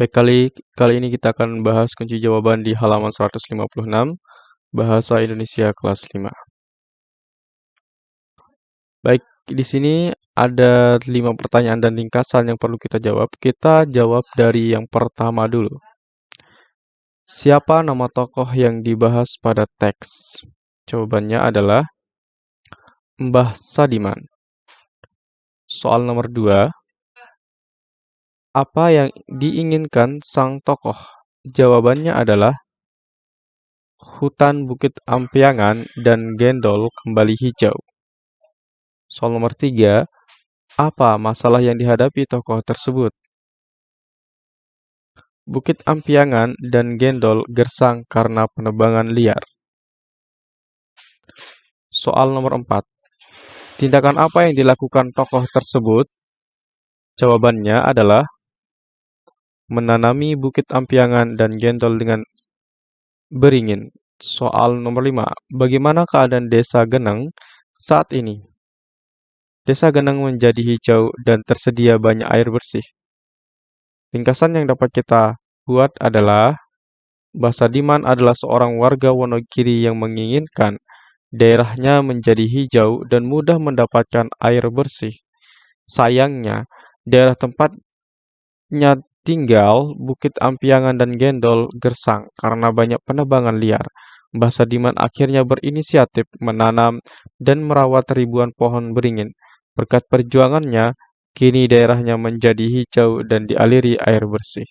Baik, kali, kali ini kita akan bahas kunci jawaban di halaman 156, Bahasa Indonesia kelas 5. Baik, di sini ada lima pertanyaan dan ringkasan yang perlu kita jawab. Kita jawab dari yang pertama dulu. Siapa nama tokoh yang dibahas pada teks? Jawabannya adalah Mbah Sadiman. Soal nomor dua, apa yang diinginkan sang tokoh? Jawabannya adalah hutan Bukit Ampiangan dan Gendol kembali hijau. Soal nomor tiga, apa masalah yang dihadapi tokoh tersebut? Bukit Ampiangan dan Gendol gersang karena penebangan liar. Soal nomor empat, tindakan apa yang dilakukan tokoh tersebut? Jawabannya adalah menanami bukit ampiangan dan gendol dengan beringin. Soal nomor 5. Bagaimana keadaan desa Geneng saat ini? Desa Geneng menjadi hijau dan tersedia banyak air bersih. Ringkasan yang dapat kita buat adalah Basa Diman adalah seorang warga Wonogiri yang menginginkan daerahnya menjadi hijau dan mudah mendapatkan air bersih. Sayangnya, daerah tempatnya tinggal, Bukit Ampiangan dan Gendol gersang karena banyak penebangan liar. Mbah Sadiman akhirnya berinisiatif menanam dan merawat ribuan pohon beringin. Berkat perjuangannya, kini daerahnya menjadi hijau dan dialiri air bersih.